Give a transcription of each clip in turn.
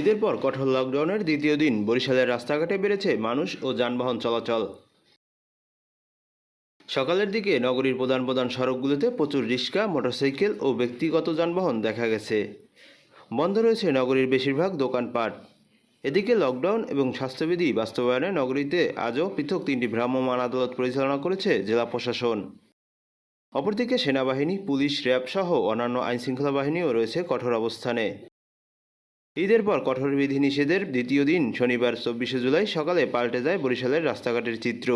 ঈদের পর কঠোর লকডাউনের দ্বিতীয় দিন বরিশালের রাস্তাঘাটে বেড়েছে মানুষ ও যানবাহন চলাচল। সকালের দিকে নগরীর প্রধান প্রধান সড়কগুলোতে প্রচুর রিক্সা, মোটরসাইকেল ও ব্যক্তিগত যানবাহন দেখা গেছে। বন্ধ রয়েছে নগরীর বেশিরভাগ দোকানপাট। এদিকে লকডাউন এবং স্বাস্থ্যবিধি বাস্তবায়নে নগরীতে আজও পৃথক তিনটি ভ্রাম্যমাণ আদালত পরিচালনা করেছে জেলা প্রশাসন। অপরদিকে সেনাবাহিনী, পুলিশ, র্যাব সহ অন্যান্য আইনশৃঙ্খলা বাহিনীও রয়েছে কঠোর অবস্থানে। ঈদের পর কঠোর বিধিনিষেধের দ্বিতীয় দিন, শনিবার চব্বিশে জুলাই সকালে পাল্টে যায় বরিশালের রাস্তাঘাটের চিত্র।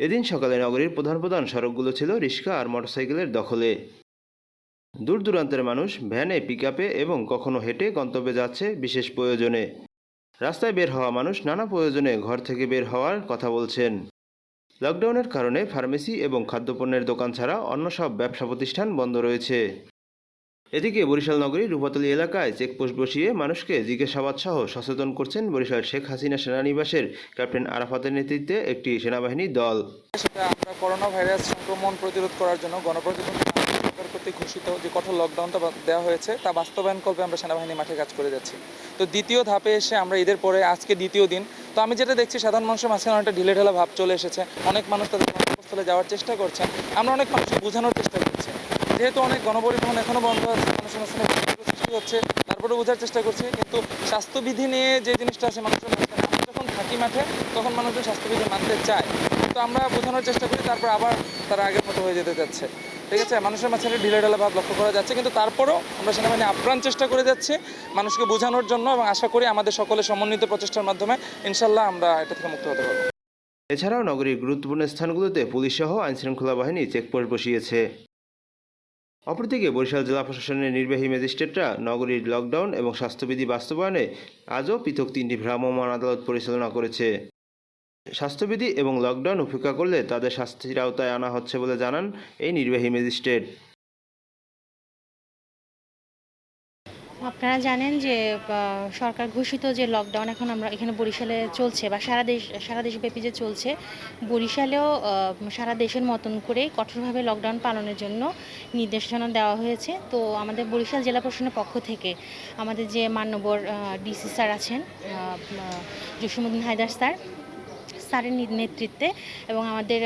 এদিন সকালে নগরীর প্রধান প্রধান সড়কগুলো ছিল রিক্সা আর মোটরসাইকেলের দখলে। দূর দূরান্তের মানুষ ভ্যানে পিকআপে এবং কখনো হেঁটে গন্তব্যে যাচ্ছে বিশেষ প্রয়োজনে। রাস্তায় বের হওয়া মানুষ নানা প্রয়োজনে ঘর থেকে বের হওয়ার কথা বলছেন। লকডাউনের কারণে ফার্মেসি এবং খাদ্যপণ্যের দোকান ছাড়া অন্য সব ব্যবসা প্রতিষ্ঠান বন্ধ রয়েছে। এদিকে বরিশাল নগরী রূপাতলী এলাকায় চেকপোস্ট বসিয়ে মানুষকে জিজ্ঞাসাবাদ সহ সচেতন করছেন বরিশাল শেখ হাসিনা সেনানিবাসের ক্যাপ্টেন আরাফাতের নেতৃত্বে একটি সেনাবাহিনী দল। আমরা করোনা ভাইরাস সংক্রমণ প্রতিরোধ করার জন্য গণপ্রজাতন্ত্রী ঘোষিত যে কঠোর লকডাউনটা দেওয়া হয়েছে, তা বাস্তবায়ন করবে আমরা সেনাবাহিনী মাঠে কাজ করে যাচ্ছি। তো দ্বিতীয় ধাপে এসে আমরা ঈদের পরে, আজকে দ্বিতীয় দিন, তো আমি যেটা দেখছি সাধারণ মানুষের মাঝখানে অনেকটা ঢিলে ঢালা ভাব চলে এসেছে। অনেক মানুষ তাদের কর্মস্থলে যাওয়ার চেষ্টা করছেন। আমরা অনেক মানুষকে বোঝানোর চেষ্টা করছি। যেহেতু অনেক গণপরিবহন এখনও বন্ধ আছে বিভ্রান্তির সৃষ্টি হচ্ছে তারপরে বোঝার চেষ্টা করছি, কিন্তু স্বাস্থ্যবিধি নিয়ে যে জিনিসটা আছে মানুষের মাঝখানে আমরা যখন থাকি মাঠে, তখন মানুষজন স্বাস্থ্যবিধি মানতে চায়। তো আমরা বোঝানোর চেষ্টা করি, তারপর আবার তারা আগের মতো হয়ে যেতে যাচ্ছে। ঠিক আছে? মানুষের মাঝখানে ঢিলে ঢালা ভাব লক্ষ্য করা যাচ্ছে, কিন্তু তারপরেও আমরা সেনাবাহিনী আপ্রাণ চেষ্টা করে যাচ্ছি মানুষকে বোঝানোর জন্য, এবং আশা করি আমাদের সকলের সমন্বিত প্রচেষ্টার মাধ্যমে, ইনশাল্লাহ আমরা এটা থেকে মুক্ত হতে পারব। এছাড়াও নগরীর গুরুত্বপূর্ণ স্থানগুলোতে পুলিশ সহ আইনশৃঙ্খলা বাহিনী চেকপোস্ট বসিয়েছে। অপরদিকে বরিশাল জেলা প্রশাসনের নির্বাহী ম্যাজিস্ট্রেটরা নগরীর লকডাউন এবং স্বাস্থ্যবিধি বাস্তবায়নে আজও পৃথক তিনটি ভ্রাম্যমাণ আদালত পরিচালনা করেছে। স্বাস্থ্যবিধি এবং লকডাউন উপেক্ষা করলে তাদের শাস্তির আওতায় আনা হচ্ছে বলে জানান এই নির্বাহী ম্যাজিস্ট্রেট। আপনারা জানেন যে সরকার ঘোষিত যে লকডাউন এখন আমরা এখানে বরিশালে চলছে বা সারা দেশ, সারা দেশব্যাপী যে চলছে, বরিশালেও সারা দেশের মতন করে কঠোরভাবে লকডাউন পালনের জন্য নির্দেশনা দেওয়া হয়েছে। তো আমাদের বরিশাল জেলা প্রশাসনের পক্ষ থেকে আমাদের যে মান্যবর ডিসি স্যার আছেন জসিমুদ্দিন হায়দার স্যার স্যারের নেতৃত্বে এবং আমাদের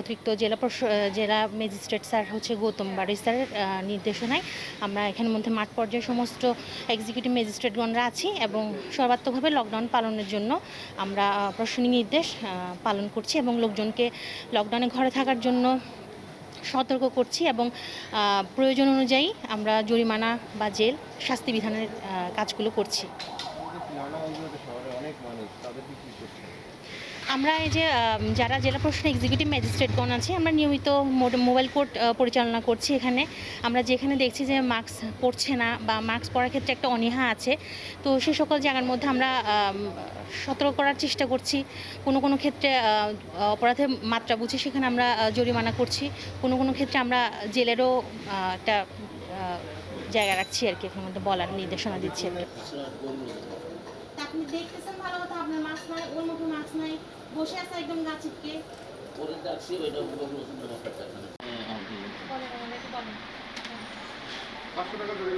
অতিরিক্ত জেলা জেলা ম্যাজিস্ট্রেট স্যার হচ্ছে গৌতম বাড়ি স্যারের নির্দেশনায় আমরা এখানের মধ্যে মাঠ পর্যায়ে সমস্ত এক্সিকিউটিভ ম্যাজিস্ট্রেটগণরা আছি এবং সর্বাত্মকভাবে লকডাউন পালনের জন্য আমরা প্রশাসনিক নির্দেশ পালন করছি এবং লোকজনকে লকডাউনে ঘরে থাকার জন্য সতর্ক করছি এবং প্রয়োজন অনুযায়ী আমরা জরিমানা বা জেল শাস্তি বিধানের কাজগুলো করছি। আমরা এই যে যারা জেলা প্রশাসন এক্সিকিউটিভ ম্যাজিস্ট্রেটগণ আছে, আমরা নিয়মিত মোবাইল কোর্ট পরিচালনা করছি এখানে। আমরা যেখানে দেখছি যে মাস্ক পরছে না বা মাস্ক পরার ক্ষেত্রে একটা অনীহা আছে, তো সে সকল জায়গার মধ্যে আমরা সতর্ক করার চেষ্টা করছি। কোনো কোনো ক্ষেত্রে অপরাধের মাত্রা বুঝে সেখানে আমরা জরিমানা করছি। কোনো কোনো ক্ষেত্রে আমরা জেলেরও একটা জায়গা রাখছি আর কি, এখানের মধ্যে বলার নির্দেশনা দিচ্ছি আর কি আপনি দেখতেছেন ভালো কথা আপনার মাছ নাই ওর মতো মাছ নাই বসে আছে একদম গা চিপকে। পরে যাচ্ছি ওইটা ব্যাপারটা বলেন আমাদেরকে বলেন। পাঁচশো টাকা ধরে